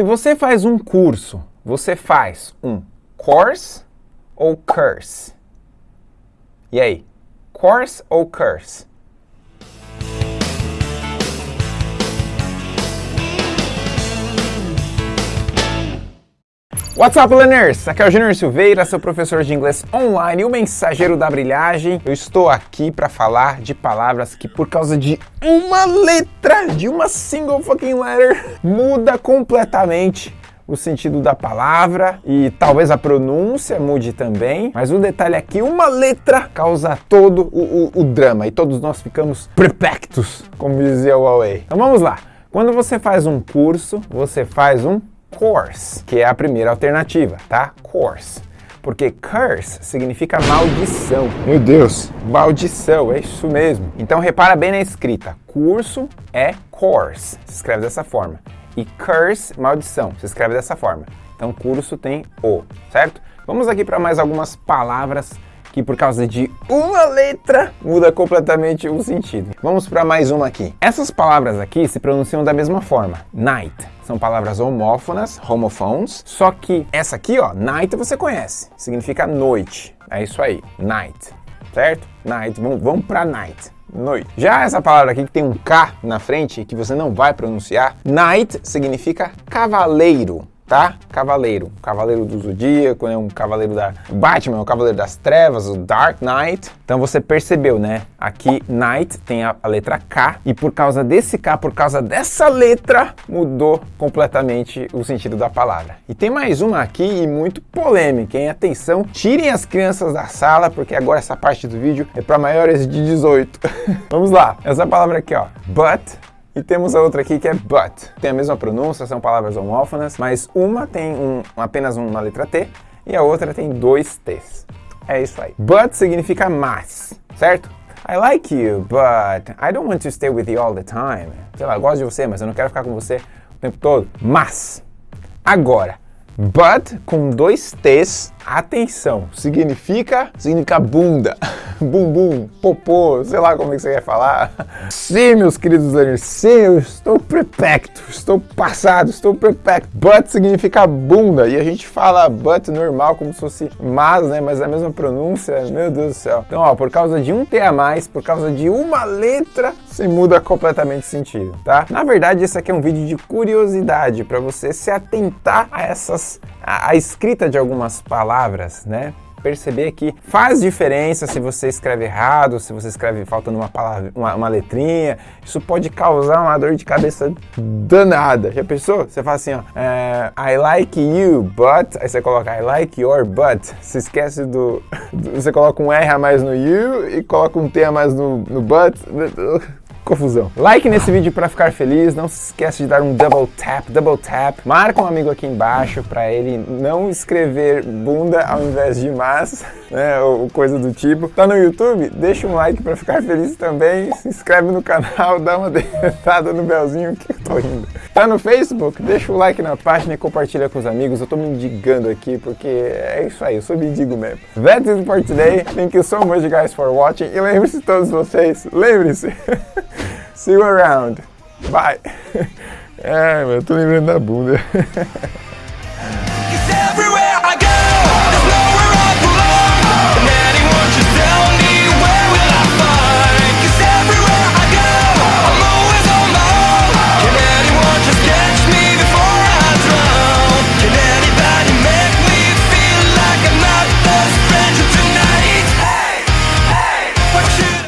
Se você faz um curso, você faz um course ou curse? E aí? Course ou curse? What's up, learners? Aqui é o Júnior Silveira, seu professor de inglês online e o mensageiro da brilhagem. Eu estou aqui para falar de palavras que, por causa de uma letra, de uma single fucking letter, muda completamente o sentido da palavra e talvez a pronúncia mude também, mas o detalhe é que uma letra causa todo o, o, o drama e todos nós ficamos perplexos, como dizia o Huawei. Então vamos lá. Quando você faz um curso, você faz um course, que é a primeira alternativa, tá? Course. Porque curse significa maldição. Meu Deus, maldição, é isso mesmo. Então repara bem na escrita. Curso é course, se escreve dessa forma. E curse, maldição, se escreve dessa forma. Então curso tem o, certo? Vamos aqui para mais algumas palavras que por causa de uma letra muda completamente o sentido. Vamos para mais uma aqui. Essas palavras aqui se pronunciam da mesma forma. Night. São palavras homófonas, homophones, só que essa aqui, ó, night você conhece. Significa noite. É isso aí, night. Certo? Night. Vamos, vamos para night noite. Já essa palavra aqui que tem um K na frente, que você não vai pronunciar, night significa cavaleiro tá? Cavaleiro, Cavaleiro do Zodíaco, né? um Cavaleiro da Batman, o Cavaleiro das Trevas, o Dark Knight. Então você percebeu, né? Aqui Knight tem a, a, letra K e por causa desse K, por causa dessa letra, mudou completamente o sentido da palavra. E tem mais uma aqui e muito polêmica, hein? Atenção, tirem as crianças da sala porque agora essa parte do vídeo é para maiores de 18. Vamos lá, essa palavra aqui, ó, but e temos a outra aqui que é but. Tem a mesma pronúncia, são palavras homófonas, mas uma tem um, apenas uma letra T e a outra tem dois T's. É isso aí. But significa mas, certo? I like you, but I don't want to stay with you all the time. Sei lá, eu gosto de você, mas eu não quero ficar com você o tempo todo. Mas, agora, but com dois T's, atenção, significa, significa bunda. bumbum, popô, sei lá como é que você quer falar. Sim, meus queridos learners, sim, eu estou prepecto, estou passado, estou prepecto. Butt significa bunda, e a gente fala butt normal como se fosse mas, né, mas é a mesma pronúncia, meu Deus do céu. Então, ó, por causa de um T a mais, por causa de uma letra, se muda completamente o sentido, tá? Na verdade, esse aqui é um vídeo de curiosidade, para você se atentar a essas, a, a escrita de algumas palavras, né? Perceber que faz diferença se você escreve errado, se você escreve faltando uma palavra, uma, uma, letrinha. Isso pode causar uma dor de cabeça danada. Já pensou? Você fala assim, ó, é, I like you, but... Aí você coloca I like your butt. Você esquece do, do... Você coloca um R a mais no you e coloca um T a mais no, no but confusão. Like nesse vídeo para ficar feliz, não se esqueça de dar um double tap, double tap. Marca um amigo aqui embaixo para ele não escrever bunda ao invés de mas, né, ou coisa do tipo. Tá no YouTube? Deixa um like para ficar feliz também, se inscreve no canal, dá uma dentada no belzinho que eu tô rindo. Tá no Facebook? Deixa o like na página e compartilha com os amigos. Eu tô me indigando aqui porque é isso aí, eu sou mendigo mesmo. That's it for today. Thank you so much guys for watching. E lembre-se todos vocês, lembre-se See you around. Bye. É, eu tô lembrando da bunda.